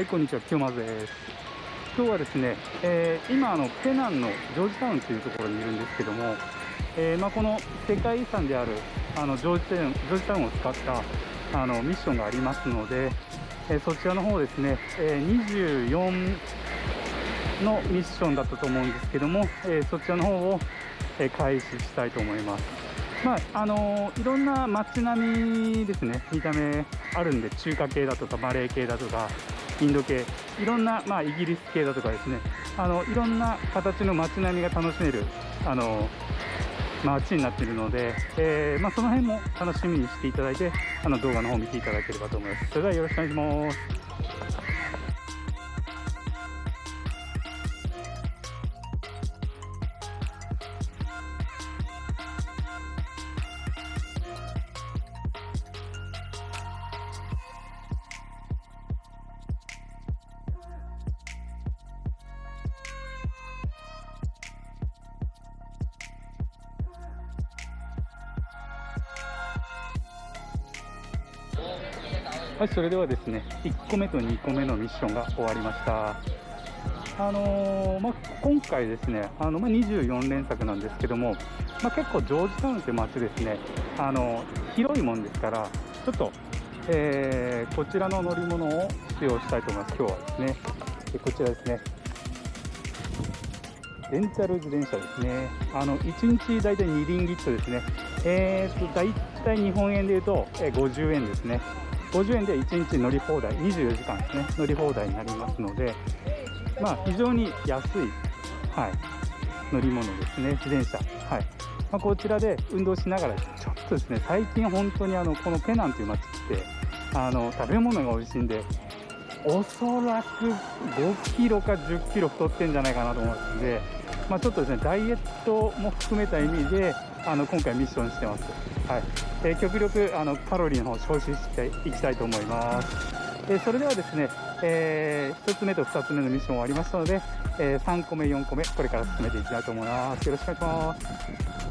はい、こんにちは、清松です。今日はですね、えー今あのペナンのジョージタウンというところにいるんですけども、えーまあ、この世界遺産であるあのジョージタウンジョージタウンを使ったあのミッションがありますので、えーそちらの方ですね、え24のミッションだったと思うんですけども、えそちらの方を、え開始したいと思います。まああのいろんな街並みですね、見た目あるんで、中華系だとか、マレー系だとか、インド系、いろんな、まあ、イギリス系だとかですね、あのいろんな形の街並みが楽しめるあの街になっているので、えーまあ、その辺も楽しみにしていただいて、あの動画の方を見ていただければと思います。それではよろしくお願いします。はい、それではですね、1個目と2個目のミッションが終わりました。あのーまあ、今回ですね、あのまあ、24連作なんですけども、まあ、結構ジョージタウンという街ですね、あの広いもんですから、ちょっと、えーこちらの乗り物を使用したいと思います、今日はですね。でこちらですね。レンタル自転車ですね。あの1日大体2リンギットですね。えーと、大体日本円で言うと、50円ですね。50円で1日乗り放題、24時間ですね、乗り放題になりますので、まあ、非常に安い、はい、乗り物ですね、自転車。はいまあ、こちらで運動しながら、ちょっとですね、最近本当にあのこのペナンという街って、あの食べ物が美味しいんで、おそらく5キロか10キロ太ってんじゃないかなと思うんで、まあ、ちょっとですね、ダイエットも含めた意味で、あの今回ミッションしてます。はい。えー極力あのカロリーの方を消費していきたいと思います。えーそれではですね、え1つ目と2つ目のミッション終わりましたので、え3個目、4個目、これから進めていきたいと思います。よろしくお願いします。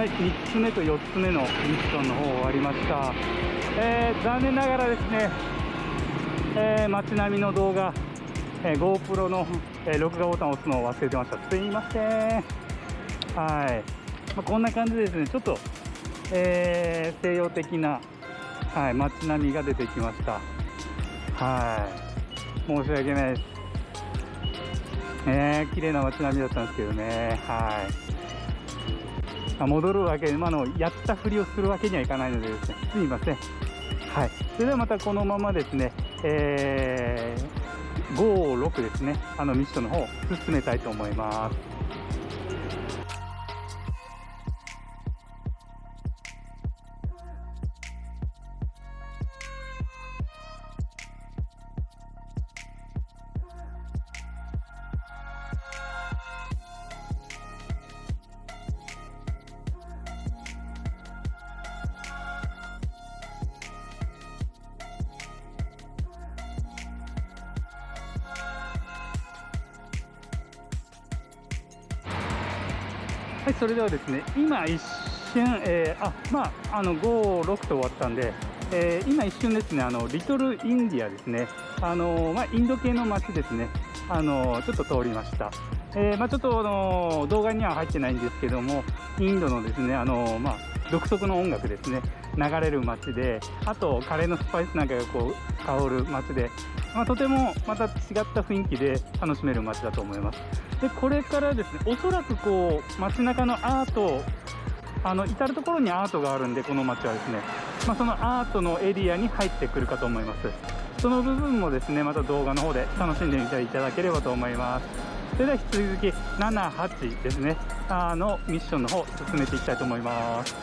はい、3つ目と4つ目のミッションの方終わりました。えー残念ながらですね、えー街並みの動画、えー GoPro の、え録画ボタンを押すのを忘れてました。すいません。はい。まあ、こんな感じでですね、ちょっと、え西洋的な、はい、街並みが出てきました。はい。申し訳ないです。ねえ綺麗な街並みだったんですけどね。はい。まあ戻るわけ、今のやったふりをするわけにはいかないのでですね、すみません。はい。それではまたこのままですね、えー、5、6ですね、あのミッションの方、進めたいと思います。はい、それではですね、今一瞬、えーあ、まあ、あの、5、6と終わったんで、えー今一瞬ですね、あの、リトルインディアですね、あの、まあ、インド系の街ですね、あの、ちょっと通りました。えーまあ、ちょっと、あの、動画には入ってないんですけども、インドのですね、あの、まあ、独特の音楽ですね、流れる街で、あと、カレーのスパイスなんかがこう、香る街で、まあ、とてもまた違った雰囲気で楽しめる街だと思います。で、これからですね、おそらくこう、街中のアート、あの、至る所にアートがあるんで、この街はですね、まあ、そのアートのエリアに入ってくるかと思います。その部分もですね、また動画の方で楽しんでみていただければと思います。それでは引き続き、7、8ですね、あの、ミッションの方、進めていきたいと思います。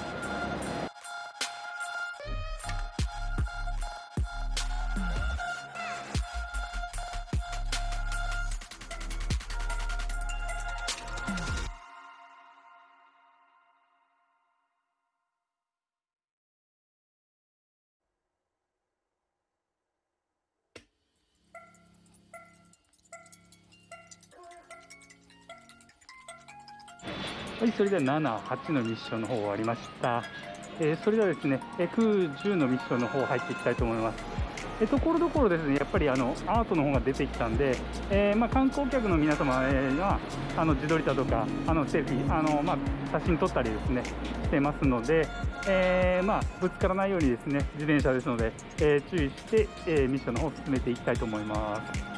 はい、それでは7、8のミッションの方終わりました。えーそれではですね、えー9、10のミッションの方入っていきたいと思います。えーところどころですね、やっぱりあのアートの方が出てきたんで、えーまあ、観光客の皆様えーはあの自撮りだとか、あのセルフィー、あのまあ、写真撮ったりですね、してますので、えーまあ、ぶつからないようにですね、自転車ですので、えー注意して、えーミッションの方を進めていきたいと思います。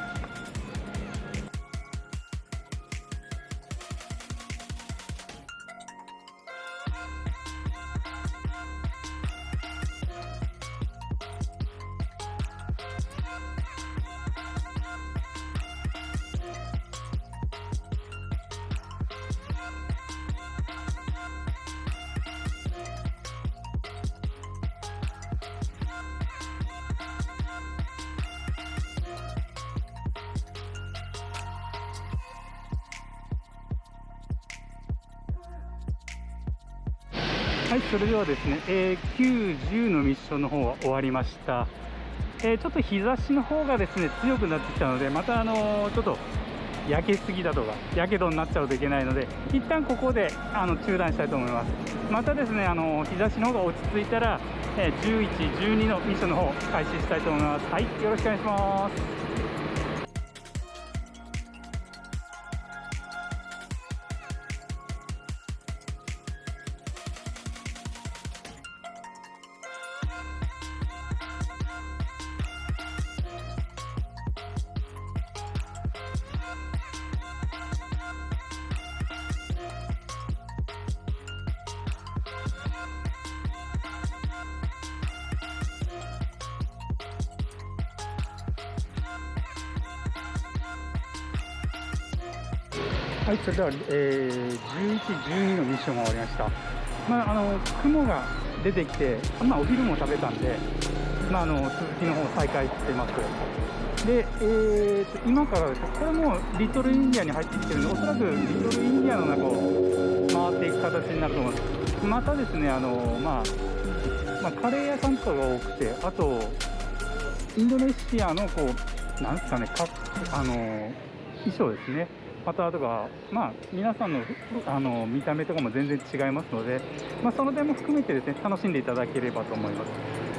はい、それではですね、えー9、10のミッションの方は終わりました。えーちょっと日差しの方がですね強くなってきたので、またあのーちょっと焼けすぎだとか、やけどになっちゃうといけないので、一旦ここであの中断したいと思います。またですね、あのー日差しの方が落ち着いたら、えー11、12のミッションの方開始したいと思います。はい、よろしくお願いします。はい、それでは、えー、11、12のミッションが終わりました。まあ、あの雲が出てきて、まあ、お昼も食べたんで、まあ、あの続きの方再開してます。で、えー、今からです、これもリトルインディアに入ってきてるんで、おそらくリトルインディアの中を回っていく形になると思います。またですね、あのまあまあ、カレー屋さんとかが多くて、あと、インドネシアのこう、なんですかね、かあの衣装ですね。またあとか、まあ、皆さんのあの見た目とかも全然違いますので、まあ、その点も含めてですね楽しんでいただければと思います。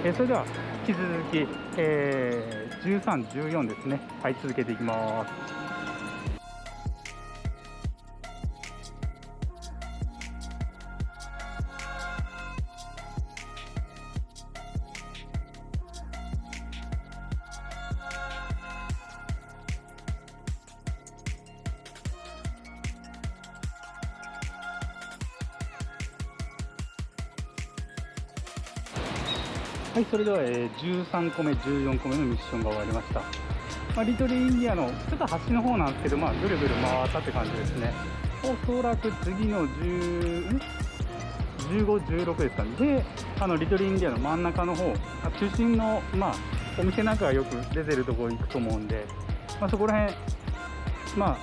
えーそれでは引き続き、えー13、14ですね、はい、続けていきます。はい、それでは、えー13個目、14個目のミッションが終わりました。まあ、リトルインディアのちょっと端の方なんですけど、まあ、ぐるぐる回ったって感じですね。おそらく次の10、15、16ですかね。で、あのリトルインディアの真ん中の方、あ中心の、まあ、お店なんかがよく出てるところ行くと思うんで、まあ、そこら辺、まあ、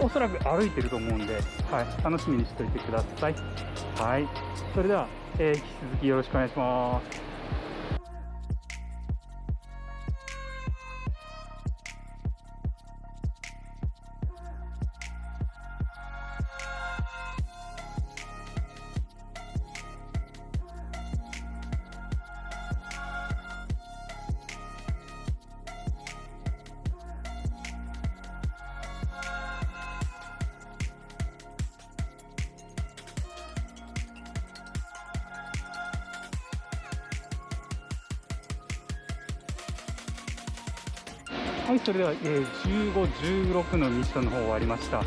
おそらく歩いてると思うんで、はい、楽しみにしておいてください。はい、それでは、えー引き続きよろしくお願いします。はい、それでは、えー15、16のミッションの方終わりました。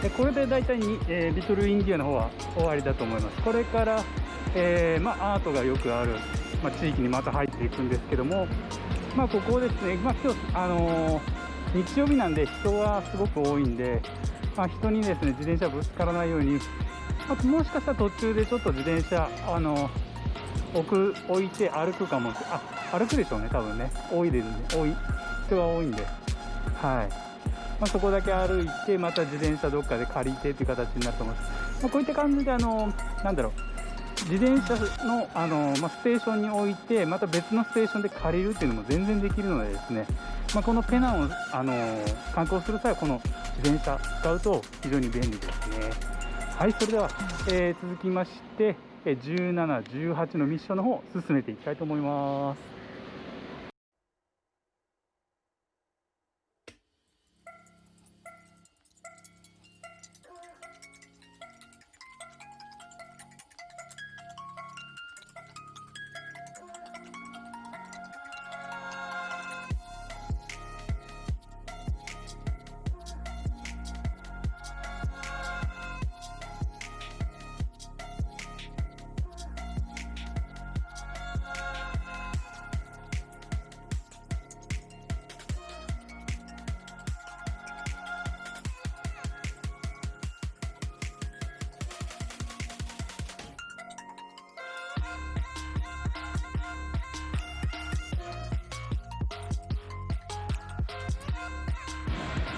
でこれで大体に、えーリトルインディアの方は終わりだと思います。これから、えーまあ、アートがよくある、まあ、地域にまた入っていくんですけども、まあ、ここですね、まあ、今日、あの日曜日なんで人はすごく多いんで、まあ、人にですね、自転車ぶつからないように、あともしかしたら途中でちょっと自転車、あの置く置いて歩くかもあ歩くでしょうね多分ね。多いですね。多い。人が多いんで。はい、まあ、そこだけ歩いてまた自転車どっかで借りてっていう形になると思います、まあ、こういった感じであのなんだろう。自転車のあの、まあ、ステーションに置いてまた別のステーションで借りるっていうのも全然できるのでですね、まあ、このペナンをあの観光する際はこの自転車使うと非常に便利ですね。はいそれでは、えー、続きまして17、18のミッションの方進めていきたいと思います。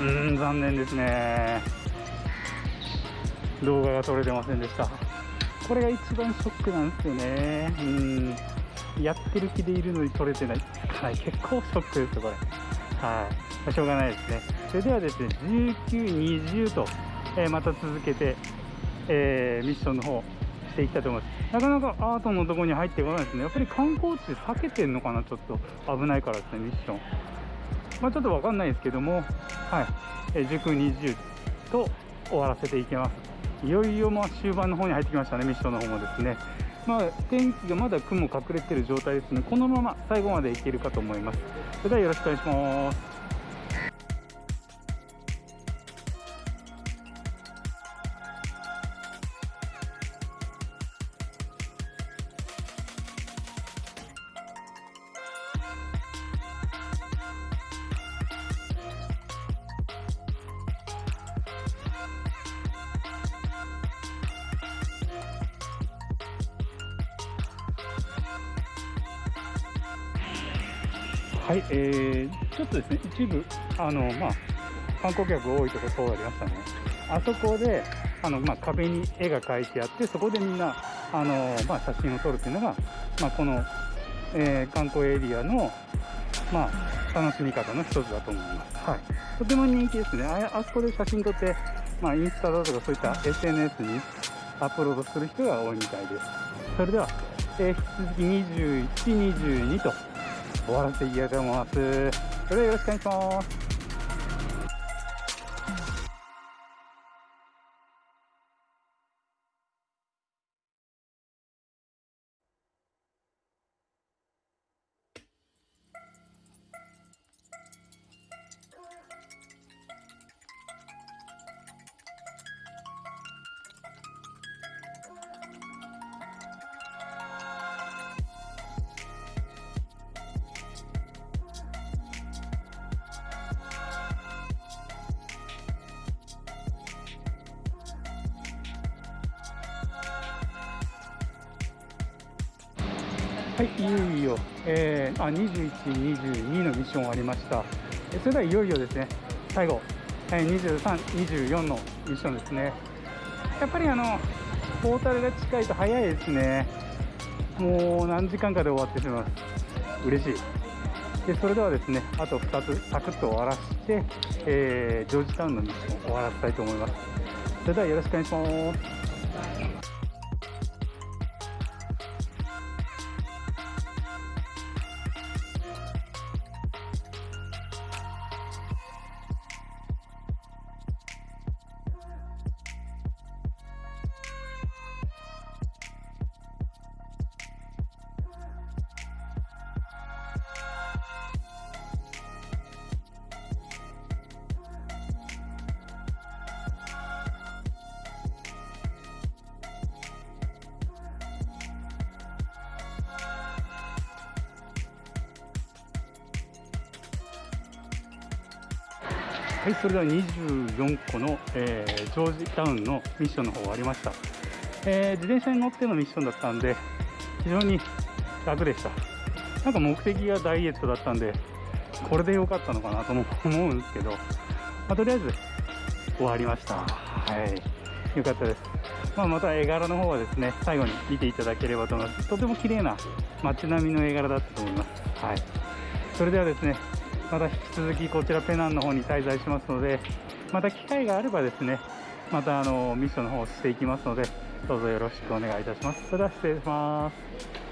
うん残念ですね。動画が撮れてませんでした。これが一番ショックなんですよね。うん。やってる気でいるのに撮れてない。はい結構ショックですよこれ。はい。しょうがないですね。それではですね1920と、えー、また続けて、えー、ミッションの方していきたいと思います。なかなかアートのとこに入ってこないですね。やっぱり観光地避けてんのかなちょっと。危ないからですねミッション。まあ、ちょっと分かんないですけども、はい、え塾、20と終わらせていきます。いよいよまあ終盤の方に入ってきましたね、ミッションの方もですね。まあ、天気がまだ雲隠れてる状態ですね、このまま最後までいけるかと思います。それではよろしくお願いします。はい、えー、ちょっとですね、一部、あの、まあ、観光客多いところ通りましたね。あそこで、あの、まあ、壁に絵が描いてあって、そこでみんな、あの、まあ、写真を撮るっていうのが、まあ、この、えー、観光エリアの、まあ、楽しみ方の一つだと思います。はい。とても人気ですね。ああそこで写真撮って、まあ、インスタだとかそういった SNS にアップロードする人が多いみたいです。それでは、えー、引き続き21、22と、終わらせていたいと思います。それではよろしくお願いします。はい、いよいよ、えー、あ21、22のミッション終わりました。それではいよいよですね、最後、えー、23、24のミッションですね。やっぱりあの、ポータルが近いと早いですね。もう何時間かで終わってしまいます。嬉しい。でそれではですね、あと2つサクッと終わらせて、えー、ジョージタウンのミッションを終わらせたいと思います。それではよろしくお願いします。はい、それでは24個の、えー、ジョージタウンのミッションの方終わりました、えー、自転車に乗ってのミッションだったんで非常に楽でした。なんか目的がダイエットだったんでこれで良かったのかなとも思うんですけど、まあ、とりあえず終わりました。はい良かったです、まあ、また絵柄の方はですね最後に見ていただければと思います。とても綺麗な街並みの絵柄だったと思います。はいそれではですねまた引き続きこちらペナンの方に滞在しますのでまた機会があればですね、またあのミッションの方をしていきますのでどうぞよろしくお願いいたします。それでは失礼します。